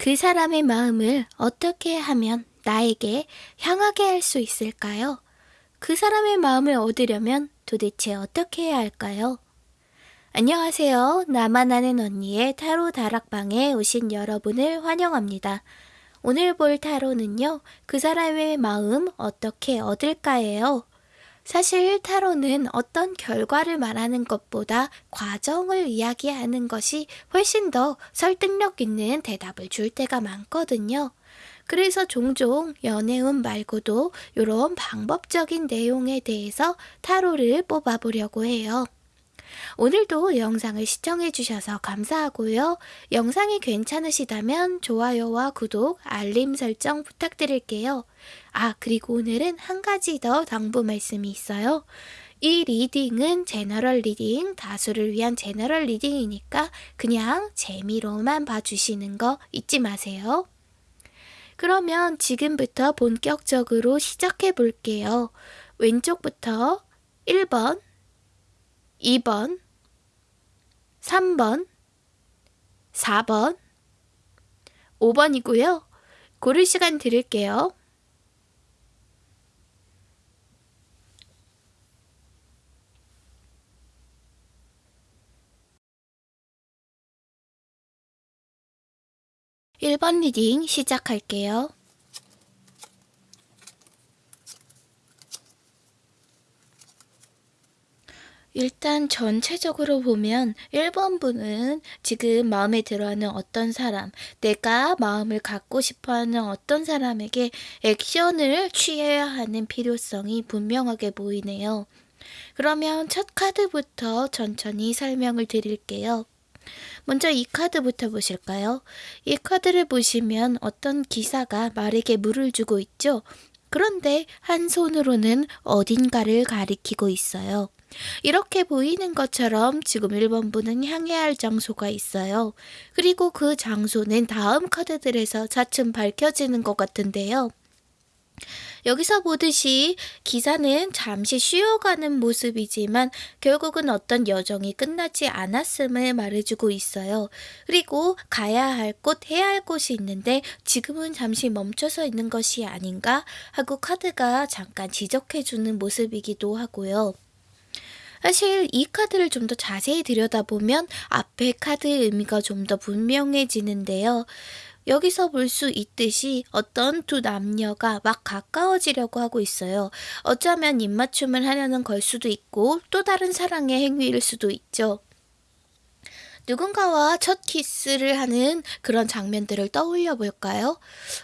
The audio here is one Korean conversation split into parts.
그 사람의 마음을 어떻게 하면 나에게 향하게 할 수 있을까요? 그 사람의 마음을 얻으려면 도대체 어떻게 해야 할까요? 안녕하세요. 나만 아는 언니의 타로 다락방에 오신 여러분을 환영합니다. 오늘 볼 타로는요, 그 사람의 마음 어떻게 얻을까예요. 사실 타로는 어떤 결과를 말하는 것보다 과정을 이야기하는 것이 훨씬 더 설득력 있는 대답을 줄 때가 많거든요. 그래서 종종 연애운 말고도 이런 방법적인 내용에 대해서 타로를 뽑아보려고 해요. 오늘도 영상을 시청해주셔서 감사하고요. 영상이 괜찮으시다면 좋아요와 구독, 알림 설정 부탁드릴게요. 아, 그리고 오늘은 한 가지 더 당부 말씀이 있어요. 이 reading은 general reading, 다수를 위한 general reading이니까 그냥 재미로만 봐주시는 거 잊지 마세요. 그러면 지금부터 본격적으로 시작해 볼게요. 왼쪽부터 1번, 2번, 3번, 4번, 5번이고요. 고를 시간 드릴게요. 1번 reading 시작할게요. 일단 전체적으로 보면 1번 분은 지금 마음에 들어하는 어떤 사람, 내가 마음을 갖고 싶어 하는 어떤 사람에게 액션을 취해야 하는 필요성이 분명하게 보이네요. 그러면 첫 카드부터 천천히 설명을 드릴게요. 먼저 이 카드부터 보실까요? 이 카드를 보시면 어떤 기사가 말에게 물을 주고 있죠? 그런데 한 손으로는 어딘가를 가리키고 있어요. 이렇게 보이는 것처럼 지금 1번분은 향해야 할 장소가 있어요. 그리고 그 장소는 다음 카드들에서 차츰 밝혀지는 것 같은데요. 여기서 보듯이 기사는 잠시 쉬어가는 모습이지만 결국은 어떤 여정이 끝나지 않았음을 말해주고 있어요. 그리고 가야 할 곳, 해야 할 곳이 있는데 지금은 잠시 멈춰서 있는 것이 아닌가 하고 카드가 잠깐 지적해주는 모습이기도 하고요. 사실 이 카드를 좀 더 자세히 들여다보면 앞에 카드의 의미가 좀 더 분명해지는데요. 여기서 볼 수 있듯이 어떤 두 남녀가 막 가까워지려고 하고 있어요. 어쩌면 입맞춤을 하려는 걸 수도 있고 또 다른 사랑의 행위일 수도 있죠. 누군가와 첫 키스를 하는 그런 장면들을 떠올려 볼까요?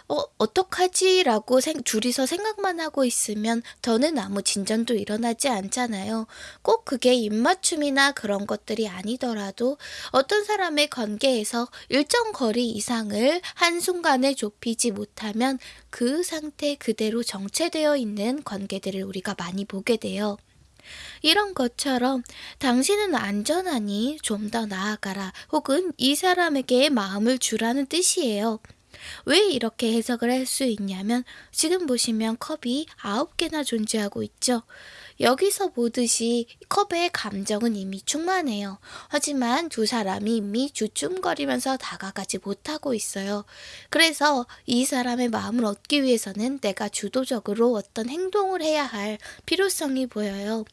어, 어떡하지? 라고 생, 둘이서 생각만 하고 있으면 더는 아무 진전도 일어나지 않잖아요. 꼭 그게 입맞춤이나 그런 것들이 아니더라도 어떤 사람의 관계에서 일정 거리 이상을 한순간에 좁히지 못하면 그 상태 그대로 정체되어 있는 관계들을 우리가 많이 보게 돼요. 이런 것처럼 당신은 안전하니 좀 더 나아가라 혹은 이 사람에게 마음을 주라는 뜻이에요. 왜 이렇게 해석을 할 수 있냐면 지금 보시면 컵이 아홉 개나 존재하고 있죠. 여기서 보듯이 컵의 감정은 이미 충만해요. 하지만 두 사람이 이미 주춤거리면서 다가가지 못하고 있어요. 그래서 이 사람의 마음을 얻기 위해서는 내가 주도적으로 어떤 행동을 해야 할 필요성이 보여요.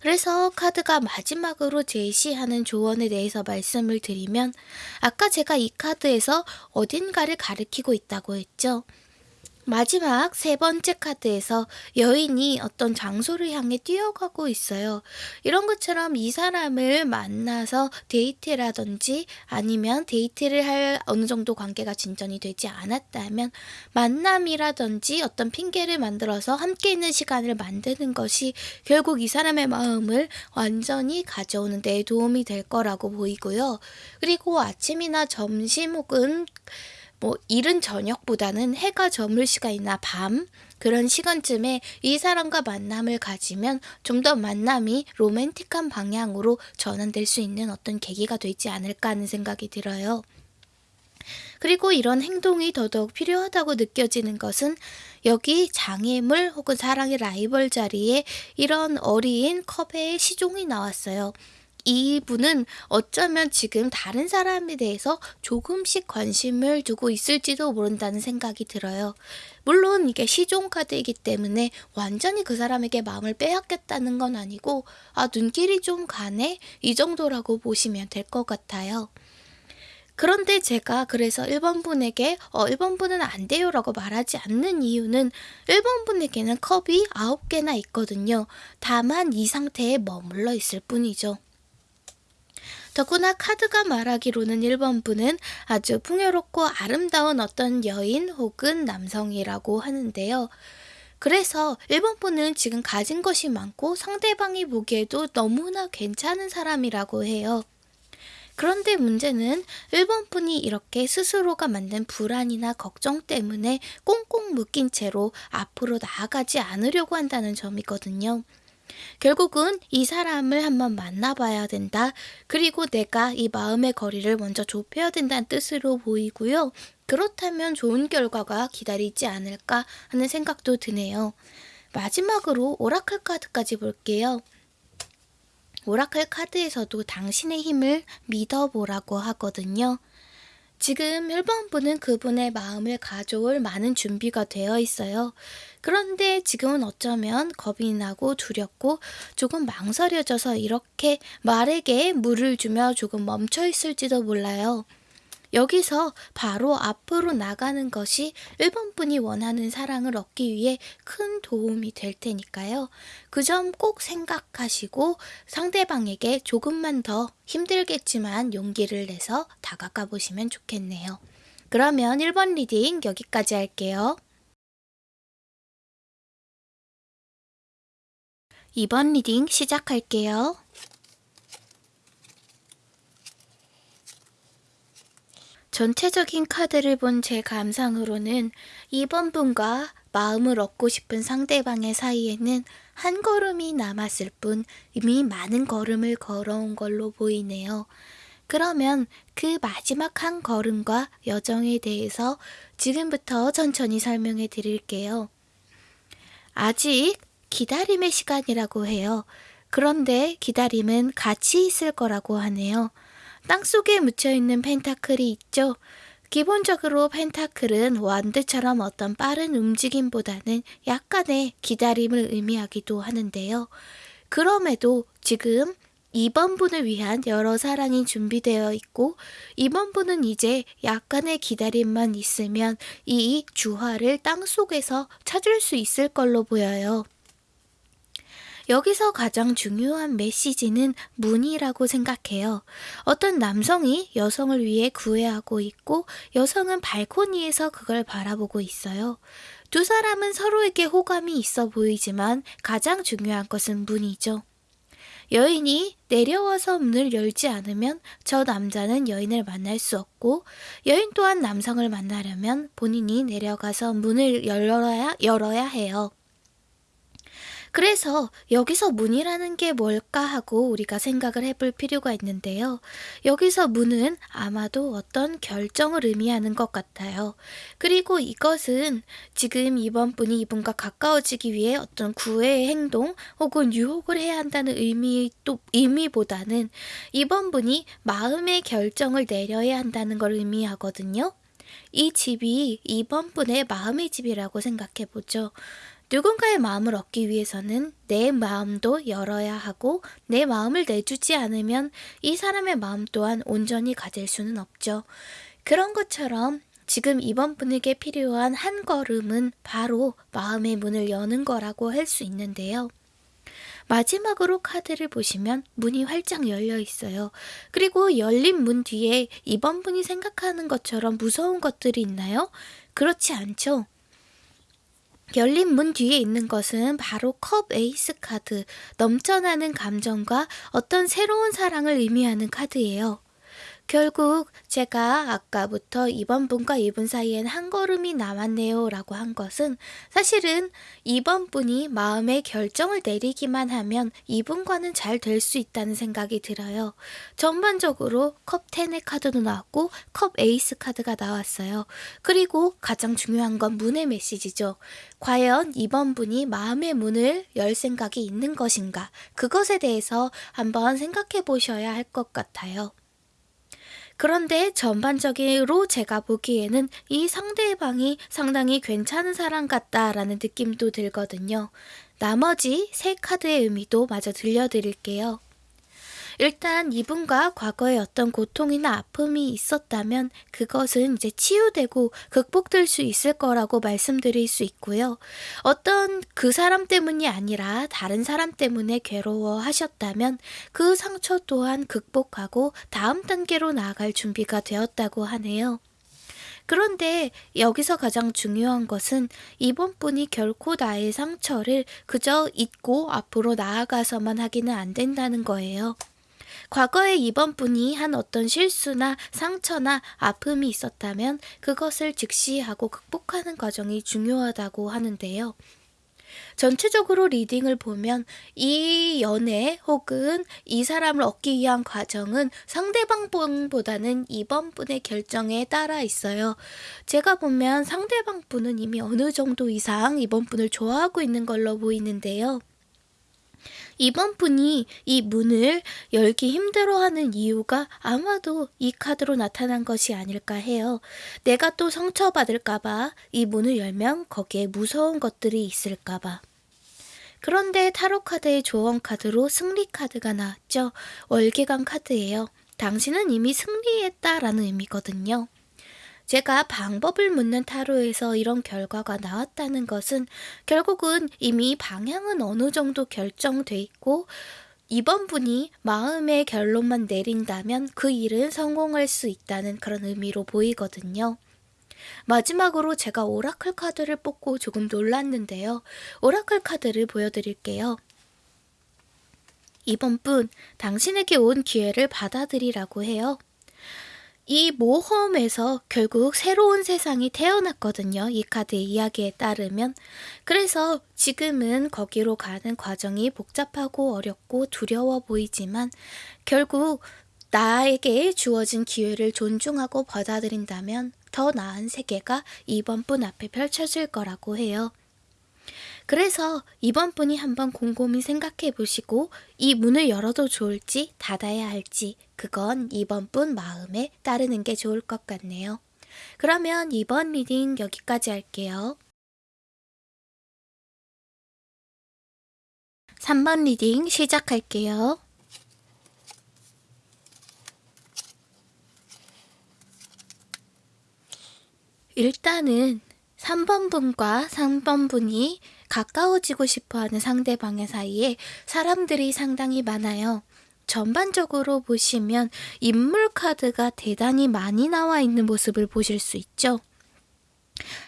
그래서 카드가 마지막으로 제시하는 조언에 대해서 말씀을 드리면 아까 제가 이 카드에서 어딘가를 가리키고 있다고 했죠. 마지막 세 번째 카드에서 여인이 어떤 장소를 향해 뛰어가고 있어요. 이런 것처럼 이 사람을 만나서 데이트라든지 아니면 데이트를 할 어느 정도 관계가 진전이 되지 않았다면 만남이라든지 어떤 핑계를 만들어서 함께 있는 시간을 만드는 것이 결국 이 사람의 마음을 완전히 가져오는 데 도움이 될 거라고 보이고요. 그리고 아침이나 점심 혹은 뭐 이른 저녁보다는 해가 저물 시간이나 밤 그런 시간쯤에 이 사람과 만남을 가지면 좀 더 만남이 로맨틱한 방향으로 전환될 수 있는 어떤 계기가 되지 않을까 하는 생각이 들어요. 그리고 이런 행동이 더더욱 필요하다고 느껴지는 것은 여기 장애물 혹은 사랑의 라이벌 자리에 이런 어린 컵의 시종이 나왔어요. 이분은 어쩌면 지금 다른 사람에 대해서 조금씩 관심을 두고 있을지도 모른다는 생각이 들어요. 물론 이게 시종 카드이기 때문에 완전히 그 사람에게 마음을 빼앗겼다는 건 아니고 아 눈길이 좀 가네 이 정도라고 보시면 될 것 같아요. 그런데 제가 그래서 1번 분에게 어 1번 분은 안 돼요 라고 말하지 않는 이유는 1번 분에게는 컵이 9개나 있거든요. 다만 이 상태에 머물러 있을 뿐이죠. 더구나 카드가 말하기로는 1번 분은 아주 풍요롭고 아름다운 어떤 여인 혹은 남성이라고 하는데요. 그래서 1번 분은 지금 가진 것이 많고 상대방이 보기에도 너무나 괜찮은 사람이라고 해요. 그런데 문제는 1번 분이 이렇게 스스로가 만든 불안이나 걱정 때문에 꽁꽁 묶인 채로 앞으로 나아가지 않으려고 한다는 점이거든요. 결국은 이 사람을 한번 만나봐야 된다. 그리고 내가 이 마음의 거리를 먼저 좁혀야 된다는 뜻으로 보이고요. 그렇다면 좋은 결과가 기다리지 않을까 하는 생각도 드네요. 마지막으로 오라클 카드까지 볼게요. 오라클 카드에서도 당신의 힘을 믿어보라고 하거든요. 지금 1번 분은 그분의 마음을 가져올 많은 준비가 되어 있어요. 그런데 지금은 어쩌면 겁이 나고 두렵고 조금 망설여져서 이렇게 말에게 물을 주며 조금 멈춰 있을지도 몰라요. 여기서 바로 앞으로 나가는 것이 1번 분이 원하는 사랑을 얻기 위해 큰 도움이 될 테니까요. 그 점 꼭 생각하시고 상대방에게 조금만 더 힘들겠지만 용기를 내서 다가가 보시면 좋겠네요. 그러면 1번 reading 여기까지 할게요. 2번 reading 시작할게요. 전체적인 카드를 본 제 감상으로는 이번 분과 마음을 얻고 싶은 상대방의 사이에는 한 걸음이 남았을 뿐 이미 많은 걸음을 걸어온 걸로 보이네요. 그러면 그 마지막 한 걸음과 여정에 대해서 지금부터 천천히 설명해 드릴게요. 아직 기다림의 시간이라고 해요. 그런데 기다림은 같이 있을 거라고 하네요. 땅속에 묻혀있는 펜타클이 있죠. 기본적으로 펜타클은 완드처럼 어떤 빠른 움직임보다는 약간의 기다림을 의미하기도 하는데요. 그럼에도 지금 2번 분을 위한 여러 사랑이 준비되어 있고 2번 분은 이제 약간의 기다림만 있으면 이 주화를 땅속에서 찾을 수 있을 걸로 보여요. 여기서 가장 중요한 메시지는 문이라고 생각해요. 어떤 남성이 여성을 위해 구애하고 있고 여성은 발코니에서 그걸 바라보고 있어요. 두 사람은 서로에게 호감이 있어 보이지만 가장 중요한 것은 문이죠. 여인이 내려와서 문을 열지 않으면 저 남자는 여인을 만날 수 없고 여인 또한 남성을 만나려면 본인이 내려가서 문을 열어야, 열어야 해요. 그래서 여기서 문이라는 게 뭘까 하고 우리가 생각을 해볼 필요가 있는데요. 여기서 문은 아마도 어떤 결정을 의미하는 것 같아요. 그리고 이것은 지금 이번 분이 이분과 가까워지기 위해 어떤 구애의 행동 혹은 유혹을 해야 한다는 의미 또 의미보다는 이번 분이 마음의 결정을 내려야 한다는 걸 의미하거든요. 이 집이 이번 분의 마음의 집이라고 생각해 보죠. 누군가의 마음을 얻기 위해서는 내 마음도 열어야 하고 내 마음을 내주지 않으면 이 사람의 마음 또한 온전히 가질 수는 없죠. 그런 것처럼 지금 이번 분에게 필요한 한 걸음은 바로 마음의 문을 여는 거라고 할 수 있는데요. 마지막으로 카드를 보시면 문이 활짝 열려 있어요. 그리고 열린 문 뒤에 이번 분이 생각하는 것처럼 무서운 것들이 있나요? 그렇지 않죠. 열린 문 뒤에 있는 것은 바로 컵 에이스 카드, 넘쳐나는 감정과 어떤 새로운 사랑을 의미하는 카드예요. 결국 제가 아까부터 이번 분과 이분 사이엔 한 걸음이 남았네요 라고 한 것은 사실은 이번 분이 마음의 결정을 내리기만 하면 이분과는 잘 될 수 있다는 생각이 들어요. 전반적으로 컵 10의 카드도 나왔고 컵 에이스 카드가 나왔어요. 그리고 가장 중요한 건 문의 메시지죠. 과연 이번 분이 마음의 문을 열 생각이 있는 것인가? 그것에 대해서 한번 생각해 보셔야 할 것 같아요. 그런데 전반적으로 제가 보기에는 이 상대방이 상당히 괜찮은 사람 같다라는 느낌도 들거든요. 나머지 세 카드의 의미도 마저 들려드릴게요. 일단 이분과 과거에 어떤 고통이나 아픔이 있었다면 그것은 이제 치유되고 극복될 수 있을 거라고 말씀드릴 수 있고요. 어떤 그 사람 때문이 아니라 다른 사람 때문에 괴로워 하셨다면 그 상처 또한 극복하고 다음 단계로 나아갈 준비가 되었다고 하네요. 그런데 여기서 가장 중요한 것은 이번 분이 결코 나의 상처를 그저 잊고 앞으로 나아가서만 하기는 안 된다는 거예요. 과거에 이번 분이 한 어떤 실수나 상처나 아픔이 있었다면 그것을 즉시하고 극복하는 과정이 중요하다고 하는데요. 전체적으로 리딩을 보면 이 연애 혹은 이 사람을 얻기 위한 과정은 상대방 분보다는 이번 분의 결정에 따라 있어요. 제가 보면 상대방 분은 이미 어느 정도 이상 이번 분을 좋아하고 있는 걸로 보이는데요. 이번 분이 이 문을 열기 힘들어하는 이유가 아마도 이 카드로 나타난 것이 아닐까 해요. 내가 또 상처받을까봐 이 문을 열면 거기에 무서운 것들이 있을까봐. 그런데 타로 카드의 조언 카드로 승리 카드가 나왔죠. 월계관 카드예요. 당신은 이미 승리했다라는 의미거든요. 제가 방법을 묻는 타로에서 이런 결과가 나왔다는 것은 결국은 이미 방향은 어느 정도 결정돼 있고 이번 분이 마음의 결론만 내린다면 그 일은 성공할 수 있다는 그런 의미로 보이거든요. 마지막으로 제가 오라클 카드를 뽑고 조금 놀랐는데요. 오라클 카드를 보여드릴게요. 이번 분, 당신에게 온 기회를 받아들이라고 해요. 이 모험에서 결국 새로운 세상이 태어났거든요. 이 카드의 이야기에 따르면. 그래서 지금은 거기로 가는 과정이 복잡하고 어렵고 두려워 보이지만 결국 나에게 주어진 기회를 존중하고 받아들인다면 더 나은 세계가 이번 분 앞에 펼쳐질 거라고 해요. 그래서 2번 분이 한번 곰곰이 생각해 보시고 이 문을 열어도 좋을지 닫아야 할지 그건 2번 분 마음에 따르는 게 좋을 것 같네요. 그러면 2번 reading 여기까지 할게요. 3번 reading 시작할게요. 일단은 3번 분과 3번 분이 가까워지고 싶어 하는 상대방의 사이에 사람들이 상당히 많아요. 전반적으로 보시면 인물 카드가 대단히 많이 나와 있는 모습을 보실 수 있죠.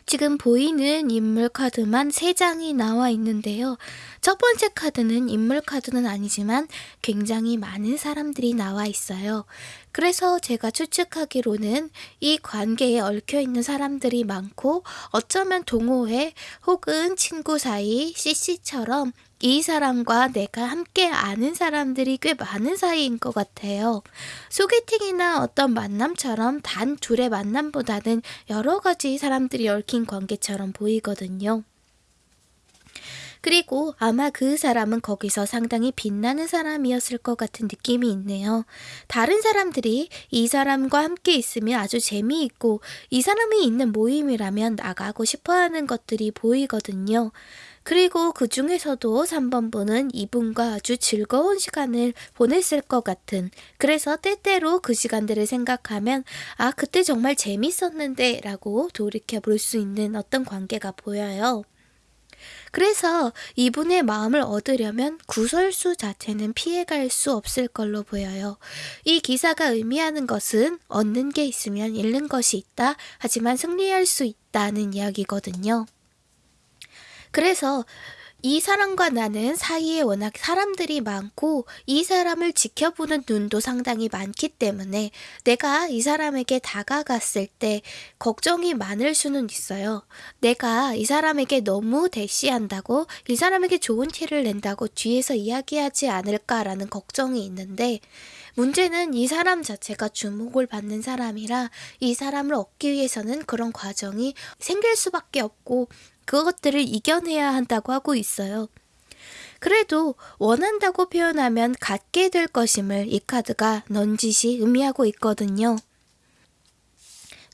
지금 보이는 인물 카드만 3장이 나와 있는데요. 첫 번째 카드는 인물 카드는 아니지만 굉장히 많은 사람들이 나와 있어요. 그래서 제가 추측하기로는 이 관계에 얽혀 있는 사람들이 많고 어쩌면 동호회 혹은 친구 사이, CC처럼 이 사람과 내가 함께 아는 사람들이 꽤 많은 사이인 것 같아요. 소개팅이나 어떤 만남처럼 단 둘의 만남보다는 여러 가지 사람들이 얽힌 관계처럼 보이거든요. 그리고 아마 그 사람은 거기서 상당히 빛나는 사람이었을 것 같은 느낌이 있네요. 다른 사람들이 이 사람과 함께 있으면 아주 재미있고 이 사람이 있는 모임이라면 나가고 싶어 하는 것들이 보이거든요. 그리고 그 중에서도 3번 분은 이분과 아주 즐거운 시간을 보냈을 것 같은 그래서 때때로 그 시간들을 생각하면 아 그때 정말 재밌었는데 라고 돌이켜 볼 수 있는 어떤 관계가 보여요. 그래서 이분의 마음을 얻으려면 구설수 자체는 피해갈 수 없을 걸로 보여요. 이 기사가 의미하는 것은 얻는 게 있으면 잃는 것이 있다. 하지만 승리할 수 있다는 이야기거든요. 그래서 이 사람과 나는 사이에 워낙 사람들이 많고 이 사람을 지켜보는 눈도 상당히 많기 때문에 내가 이 사람에게 다가갔을 때 걱정이 많을 수는 있어요. 내가 이 사람에게 너무 대시한다고 이 사람에게 좋은 티를 낸다고 뒤에서 이야기하지 않을까라는 걱정이 있는데 문제는 이 사람 자체가 주목을 받는 사람이라 이 사람을 얻기 위해서는 그런 과정이 생길 수밖에 없고 그것들을 이겨내야 한다고 하고 있어요. 그래도 원한다고 표현하면 갖게 될 것임을 이 카드가 넌짓이 의미하고 있거든요.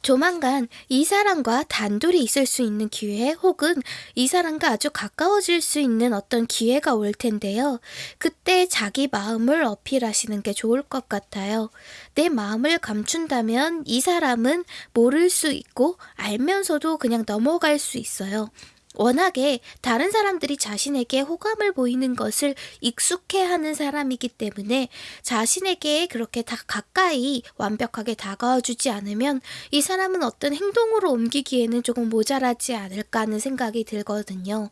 조만간 이 사람과 단둘이 있을 수 있는 기회 혹은 이 사람과 아주 가까워질 수 있는 어떤 기회가 올 텐데요. 그때 자기 마음을 어필하시는 게 좋을 것 같아요. 내 마음을 감춘다면 이 사람은 모를 수 있고 알면서도 그냥 넘어갈 수 있어요. 워낙에 다른 사람들이 자신에게 호감을 보이는 것을 익숙해 하는 사람이기 때문에 자신에게 그렇게 다 가까이 완벽하게 다가와 주지 않으면 이 사람은 어떤 행동으로 옮기기에는 조금 모자라지 않을까 하는 생각이 들거든요.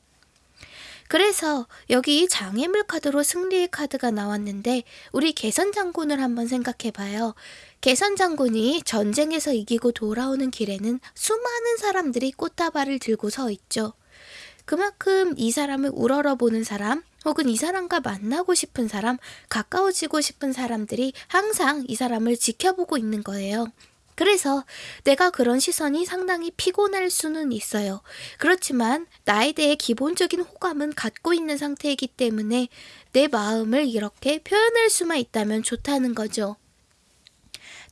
그래서 여기 장애물 카드로 승리의 카드가 나왔는데 우리 개선 장군을 한번 생각해 봐요. 개선 장군이 전쟁에서 이기고 돌아오는 길에는 수많은 사람들이 꽃다발을 들고 서 있죠. 그만큼 이 사람을 우러러보는 사람, 혹은 이 사람과 만나고 싶은 사람, 가까워지고 싶은 사람들이 항상 이 사람을 지켜보고 있는 거예요. 그래서 내가 그런 시선이 상당히 피곤할 수는 있어요. 그렇지만 나에 대해 기본적인 호감은 갖고 있는 상태이기 때문에 내 마음을 이렇게 표현할 수만 있다면 좋다는 거죠.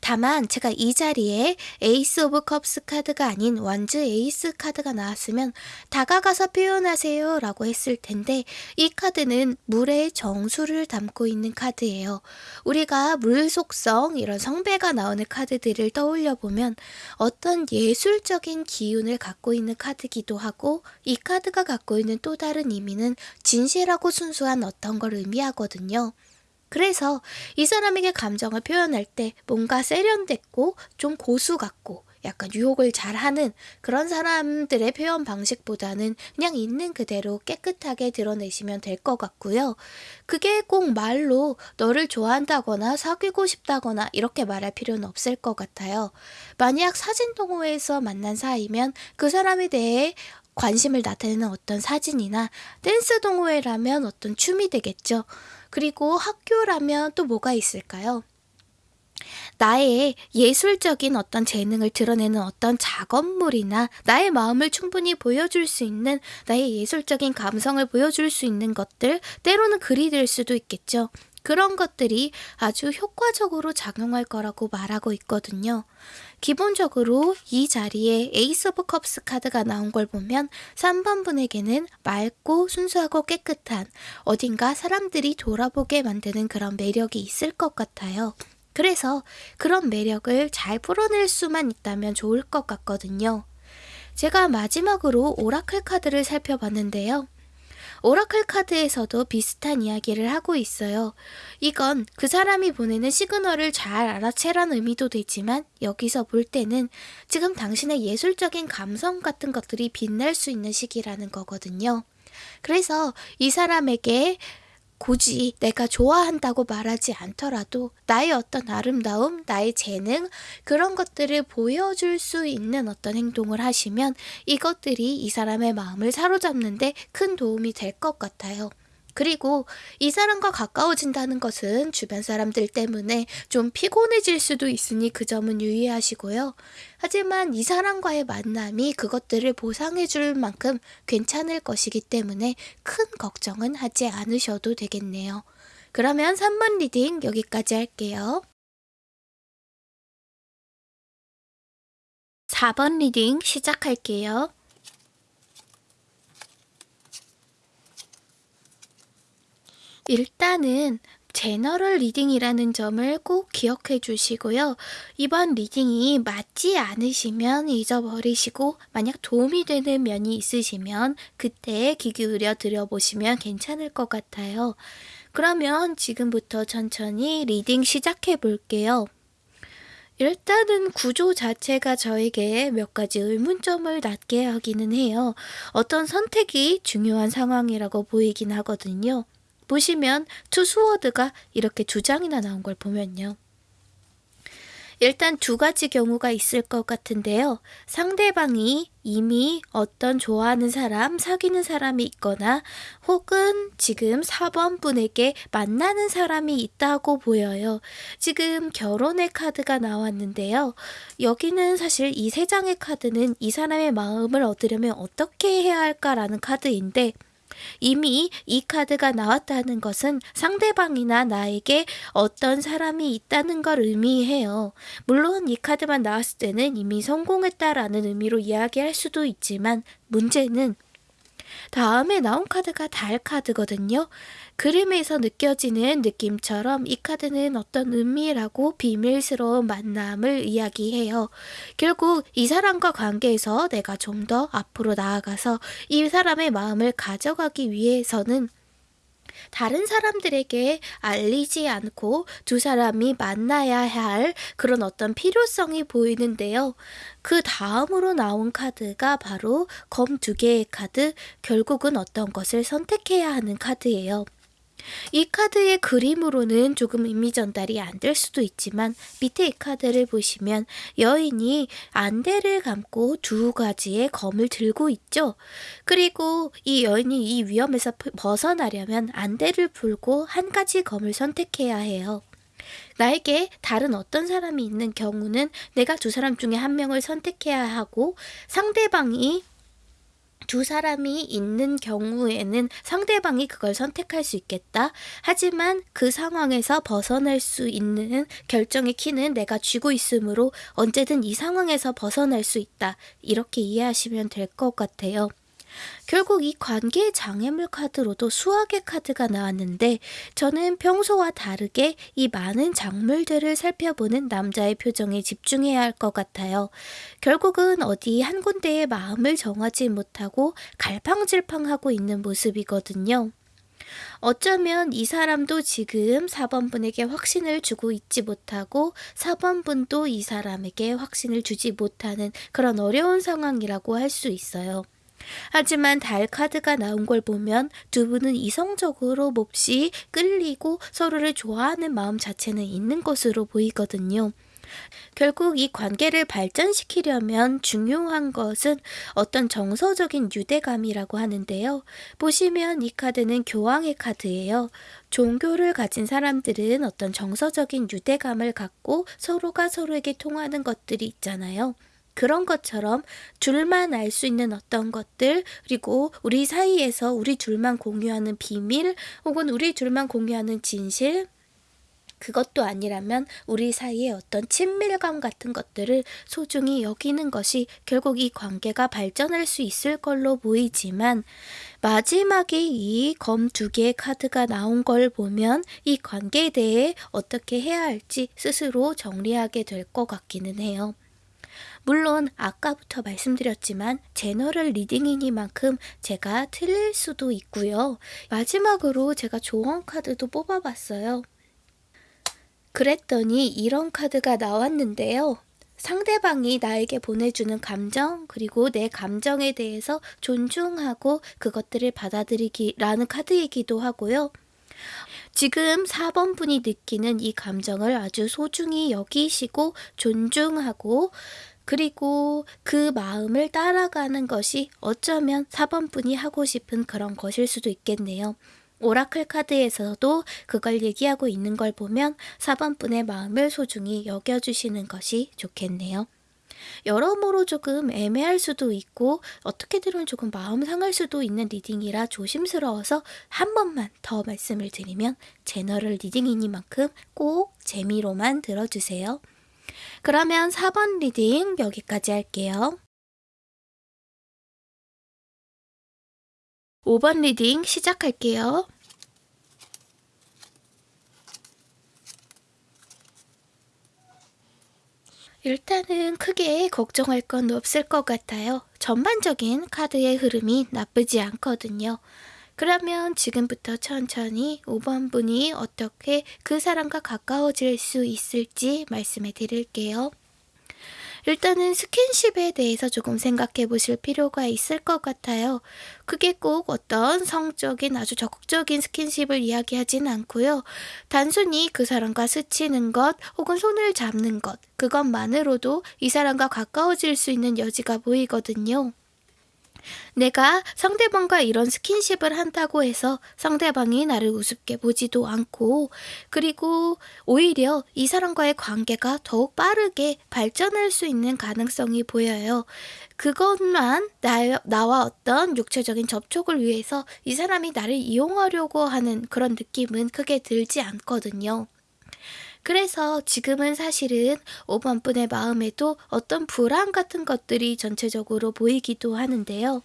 다만 제가 이 자리에 Ace of Cups 카드가 아닌 Wands Ace 카드가 나왔으면 다가가서 표현하세요 라고 했을 텐데 이 카드는 물의 정수를 담고 있는 카드예요. 우리가 물 속성 이런 성배가 나오는 카드들을 떠올려 보면 어떤 예술적인 기운을 갖고 있는 카드기도 하고 이 카드가 갖고 있는 또 다른 의미는 진실하고 순수한 어떤 걸 의미하거든요. 그래서 이 사람에게 감정을 표현할 때 뭔가 세련됐고 좀 고수 같고 약간 유혹을 잘하는 그런 사람들의 표현 방식보다는 그냥 있는 그대로 깨끗하게 드러내시면 될 것 같고요. 그게 꼭 말로 너를 좋아한다거나 사귀고 싶다거나 이렇게 말할 필요는 없을 것 같아요. 만약 사진 동호회에서 만난 사이면 그 사람에 대해 관심을 나타내는 어떤 사진이나 댄스 동호회라면 어떤 춤이 되겠죠. 그리고 학교라면 또 뭐가 있을까요? 나의 예술적인 어떤 재능을 드러내는 어떤 작업물이나 나의 마음을 충분히 보여줄 수 있는 나의 예술적인 감성을 보여줄 수 있는 것들, 때로는 글이 될 수도 있겠죠. 그런 것들이 아주 효과적으로 작용할 거라고 말하고 있거든요. 기본적으로 이 자리에 Ace of Cups 카드가 나온 걸 보면 3번 분에게는 맑고 순수하고 깨끗한 어딘가 사람들이 돌아보게 만드는 그런 매력이 있을 것 같아요. 그래서 그런 매력을 잘 풀어낼 수만 있다면 좋을 것 같거든요. 제가 마지막으로 oracle 카드를 살펴봤는데요. oracle 카드에서도 비슷한 이야기를 하고 있어요. 이건 그 사람이 보내는 시그널을 잘 알아채란 의미도 되지만 여기서 볼 때는 지금 당신의 예술적인 감성 같은 것들이 빛날 수 있는 시기라는 거거든요. 그래서 이 사람에게 굳이 내가 좋아한다고 말하지 않더라도 나의 어떤 아름다움, 나의 재능, 그런 것들을 보여줄 수 있는 어떤 행동을 하시면 이것들이 이 사람의 마음을 사로잡는데 큰 도움이 될 것 같아요. 그리고 이 사람과 가까워진다는 것은 주변 사람들 때문에 좀 피곤해질 수도 있으니 그 점은 유의하시고요. 하지만 이 사람과의 만남이 그것들을 보상해 줄 만큼 괜찮을 것이기 때문에 큰 걱정은 하지 않으셔도 되겠네요. 그러면 3번 reading 여기까지 할게요. 4번 reading 시작할게요. 일단은 general reading이라는 점을 꼭 기억해 주시고요. 이번 reading이 맞지 않으시면 잊어버리시고 만약 도움이 되는 면이 있으시면 그때 귀 기울여 들어보시면 괜찮을 것 같아요. 그러면 지금부터 천천히 reading 시작해 볼게요. 일단은 구조 자체가 저에게 몇 가지 의문점을 낳게 하기는 해요. 어떤 선택이 중요한 상황이라고 보이긴 하거든요. 보시면 투수워드가 이렇게 두 장이나 나온 걸 보면요. 일단 두 가지 경우가 있을 것 같은데요. 상대방이 이미 어떤 좋아하는 사람, 사귀는 사람이 있거나 혹은 지금 4번 분에게 만나는 사람이 있다고 보여요. 지금 결혼의 카드가 나왔는데요. 여기는 사실 이 세 장의 카드는 이 사람의 마음을 얻으려면 어떻게 해야 할까라는 카드인데 이미 이 카드가 나왔다는 것은 상대방이나 나에게 어떤 사람이 있다는 걸 의미해요. 물론 이 카드만 나왔을 때는 이미 성공했다라는 의미로 이야기할 수도 있지만 문제는 다음에 나온 카드가 달 카드거든요. 그림에서 느껴지는 느낌처럼 이 카드는 어떤 은밀하고 비밀스러운 만남을 이야기해요. 결국 이 사람과 관계에서 내가 좀 더 앞으로 나아가서 이 사람의 마음을 가져가기 위해서는 다른 사람들에게 알리지 않고 두 사람이 만나야 할 그런 어떤 필요성이 보이는데요. 그 다음으로 나온 카드가 바로 검 두 개의 카드, 결국은 어떤 것을 선택해야 하는 카드예요. 이 카드의 그림으로는 조금 의미 전달이 안 될 수도 있지만 밑에 이 카드를 보시면 여인이 안대를 감고 두 가지의 검을 들고 있죠. 그리고 이 여인이 이 위험에서 벗어나려면 안대를 풀고 한 가지 검을 선택해야 해요. 나에게 다른 어떤 사람이 있는 경우는 내가 두 사람 중에 한 명을 선택해야 하고 상대방이 두 사람이 있는 경우에는 상대방이 그걸 선택할 수 있겠다. 하지만 그 상황에서 벗어날 수 있는 결정의 키는 내가 쥐고 있으므로 언제든 이 상황에서 벗어날 수 있다. 이렇게 이해하시면 될 것 같아요. 결국 이 관계 장애물 카드로도 수학의 카드가 나왔는데 저는 평소와 다르게 이 많은 작물들을 살펴보는 남자의 표정에 집중해야 할 것 같아요. 결국은 어디 한 군데에 마음을 정하지 못하고 갈팡질팡하고 있는 모습이거든요. 어쩌면 이 사람도 지금 4번분에게 확신을 주고 있지 못하고 4번분도 이 사람에게 확신을 주지 못하는 그런 어려운 상황이라고 할 수 있어요. 하지만 달 카드가 나온 걸 보면 두 분은 이성적으로 몹시 끌리고 서로를 좋아하는 마음 자체는 있는 것으로 보이거든요. 결국 이 관계를 발전시키려면 중요한 것은 어떤 정서적인 유대감이라고 하는데요. 보시면 이 카드는 교황의 카드예요. 종교를 가진 사람들은 어떤 정서적인 유대감을 갖고 서로가 서로에게 통하는 것들이 있잖아요. 그런 것처럼 둘만 알 수 있는 어떤 것들, 그리고 우리 사이에서 우리 둘만 공유하는 비밀, 혹은 우리 둘만 공유하는 진실, 그것도 아니라면 우리 사이의 어떤 친밀감 같은 것들을 소중히 여기는 것이 결국 이 관계가 발전할 수 있을 걸로 보이지만 마지막에 이 검 두 개의 카드가 나온 걸 보면 이 관계에 대해 어떻게 해야 할지 스스로 정리하게 될 것 같기는 해요. 물론 아까부터 말씀드렸지만 general reading이니만큼 제가 틀릴 수도 있고요. 마지막으로 제가 조언 카드도 뽑아봤어요. 그랬더니 이런 카드가 나왔는데요. 상대방이 나에게 보내주는 감정, 그리고 내 감정에 대해서 존중하고 그것들을 받아들이기라는 카드이기도 하고요. 지금 4번 분이 느끼는 이 감정을 아주 소중히 여기시고 존중하고 그리고 그 마음을 따라가는 것이 어쩌면 4번 분이 하고 싶은 그런 것일 수도 있겠네요. oracle 카드에서도 그걸 얘기하고 있는 걸 보면 4번 분의 마음을 소중히 여겨주시는 것이 좋겠네요. 여러모로 조금 애매할 수도 있고 어떻게 들으면 조금 마음 상할 수도 있는 reading이라 조심스러워서 한 번만 더 말씀을 드리면 general reading이니만큼 꼭 재미로만 들어주세요. 그러면 4번 reading 여기까지 할게요. 5번 reading 시작할게요. 일단은 크게 걱정할 건 없을 것 같아요. 전반적인 카드의 흐름이 나쁘지 않거든요. 그러면 지금부터 천천히 5번 분이 어떻게 그 사람과 가까워질 수 있을지 말씀해 드릴게요. 일단은 스킨십에 대해서 조금 생각해 보실 필요가 있을 것 같아요. 그게 꼭 어떤 성적인 아주 적극적인 스킨십을 이야기하진 않고요. 단순히 그 사람과 스치는 것 혹은 손을 잡는 것, 그것만으로도 이 사람과 가까워질 수 있는 여지가 보이거든요. 내가 상대방과 이런 스킨십을 한다고 해서 상대방이 나를 우습게 보지도 않고 그리고 오히려 이 사람과의 관계가 더욱 빠르게 발전할 수 있는 가능성이 보여요. 그것만 나, 나와 어떤 육체적인 접촉을 위해서 이 사람이 나를 이용하려고 하는 그런 느낌은 크게 들지 않거든요. 그래서 지금은 사실은 5번 분의 마음에도 어떤 불안 같은 것들이 전체적으로 보이기도 하는데요.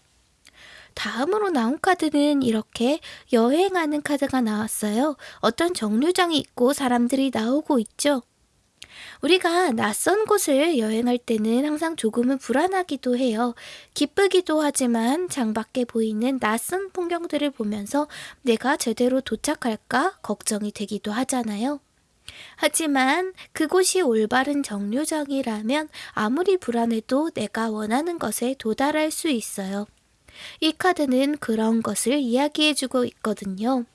다음으로 나온 카드는 이렇게 여행하는 카드가 나왔어요. 어떤 정류장이 있고 사람들이 나오고 있죠. 우리가 낯선 곳을 여행할 때는 항상 조금은 불안하기도 해요. 기쁘기도 하지만 장밖에 보이는 낯선 풍경들을 보면서 내가 제대로 도착할까 걱정이 되기도 하잖아요. 하지만 그곳이 올바른 정류장이라면 아무리 불안해도 내가 원하는 것에 도달할 수 있어요. 이 카드는 그런 것을 이야기해주고 있거든요.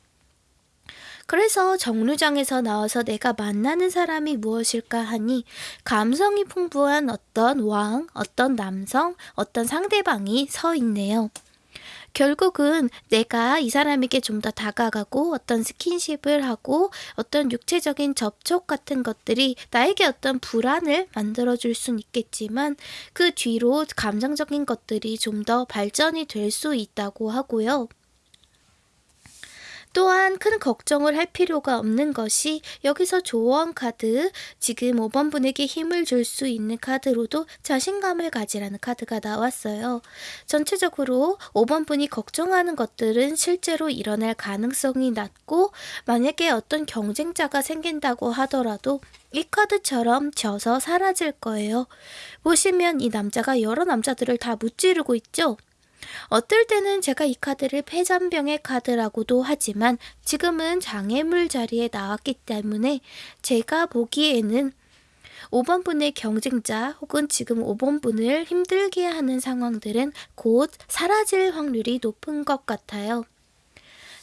그래서 정류장에서 나와서 내가 만나는 사람이 무엇일까 하니 감성이 풍부한 어떤 왕, 어떤 남성, 어떤 상대방이 서 있네요. 결국은 내가 이 사람에게 좀 더 다가가고 어떤 스킨십을 하고 어떤 육체적인 접촉 같은 것들이 나에게 어떤 불안을 만들어줄 순 있겠지만 그 뒤로 감정적인 것들이 좀 더 발전이 될 수 있다고 하고요. 또한 큰 걱정을 할 필요가 없는 것이 여기서 조언 카드, 지금 5번 분에게 힘을 줄 수 있는 카드로도 자신감을 가지라는 카드가 나왔어요. 전체적으로 5번 분이 걱정하는 것들은 실제로 일어날 가능성이 낮고 만약에 어떤 경쟁자가 생긴다고 하더라도 이 카드처럼 져서 사라질 거예요. 보시면 이 남자가 여러 남자들을 다 무찌르고 있죠? 어떨 때는 제가 이 카드를 폐잔병의 카드라고도 하지만 지금은 장애물 자리에 나왔기 때문에 제가 보기에는 5번 분의 경쟁자 혹은 지금 5번 분을 힘들게 하는 상황들은 곧 사라질 확률이 높은 것 같아요.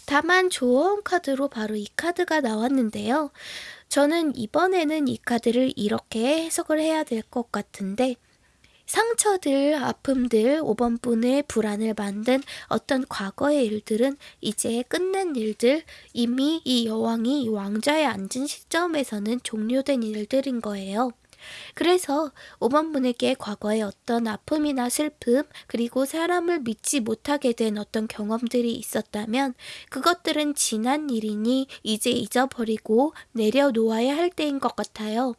다만 조언 카드로 바로 이 카드가 나왔는데요. 저는 이번에는 이 카드를 이렇게 해석을 해야 될 것 같은데 상처들, 아픔들, 5번 분의 불안을 만든 어떤 과거의 일들은 이제 끝낸 일들, 이미 이 여왕이 왕좌에 앉은 시점에서는 종료된 일들인 거예요. 그래서 5번 분에게 과거의 어떤 아픔이나 슬픔, 그리고 사람을 믿지 못하게 된 어떤 경험들이 있었다면 그것들은 지난 일이니 이제 잊어버리고 내려놓아야 할 때인 것 같아요.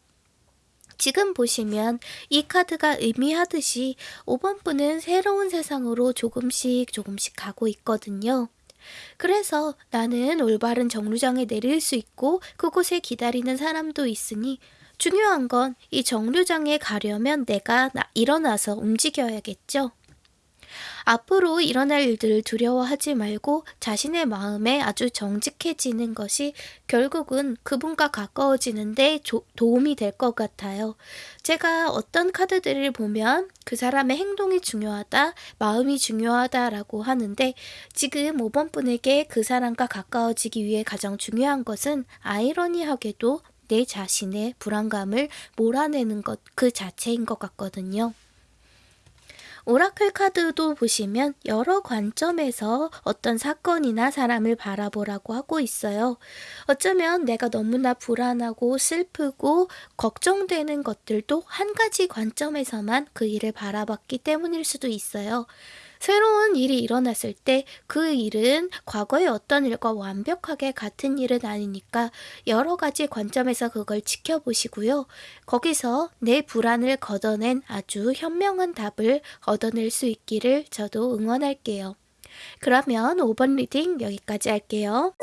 지금 보시면 이 카드가 의미하듯이 5번 분은 새로운 세상으로 조금씩 조금씩 가고 있거든요. 그래서 나는 올바른 정류장에 내릴 수 있고 그곳에 기다리는 사람도 있으니 중요한 건 이 정류장에 가려면 내가 일어나서 움직여야겠죠. 앞으로 일어날 일들을 두려워하지 말고 자신의 마음에 아주 정직해지는 것이 결국은 그분과 가까워지는데 조, 도움이 될 것 같아요. 제가 어떤 카드들을 보면 그 사람의 행동이 중요하다, 마음이 중요하다라고 하는데 지금 5번 분에게 그 사람과 가까워지기 위해 가장 중요한 것은 아이러니하게도 내 자신의 불안감을 몰아내는 것 그 자체인 것 같거든요. 오라클 카드도 보시면 여러 관점에서 어떤 사건이나 사람을 바라보라고 하고 있어요. 어쩌면 내가 너무나 불안하고 슬프고 걱정되는 것들도 한 가지 관점에서만 그 일을 바라봤기 때문일 수도 있어요. 새로운 일이 일어났을 때 그 일은 과거의 어떤 일과 완벽하게 같은 일은 아니니까 여러 가지 관점에서 그걸 지켜보시고요. 거기서 내 불안을 걷어낸 아주 현명한 답을 얻어낼 수 있기를 저도 응원할게요. 그러면 5번 reading 여기까지 할게요.